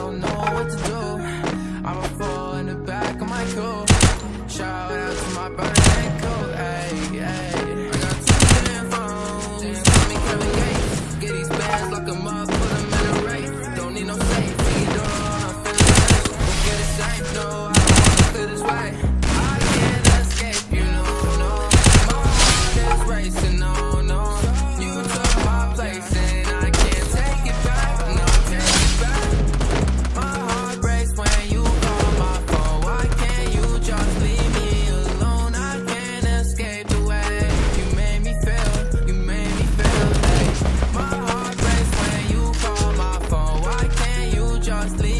don't know what to do. I'm a fool in the back of my coupe. Shout out to my brother and cool, ayy, ayy. cross leave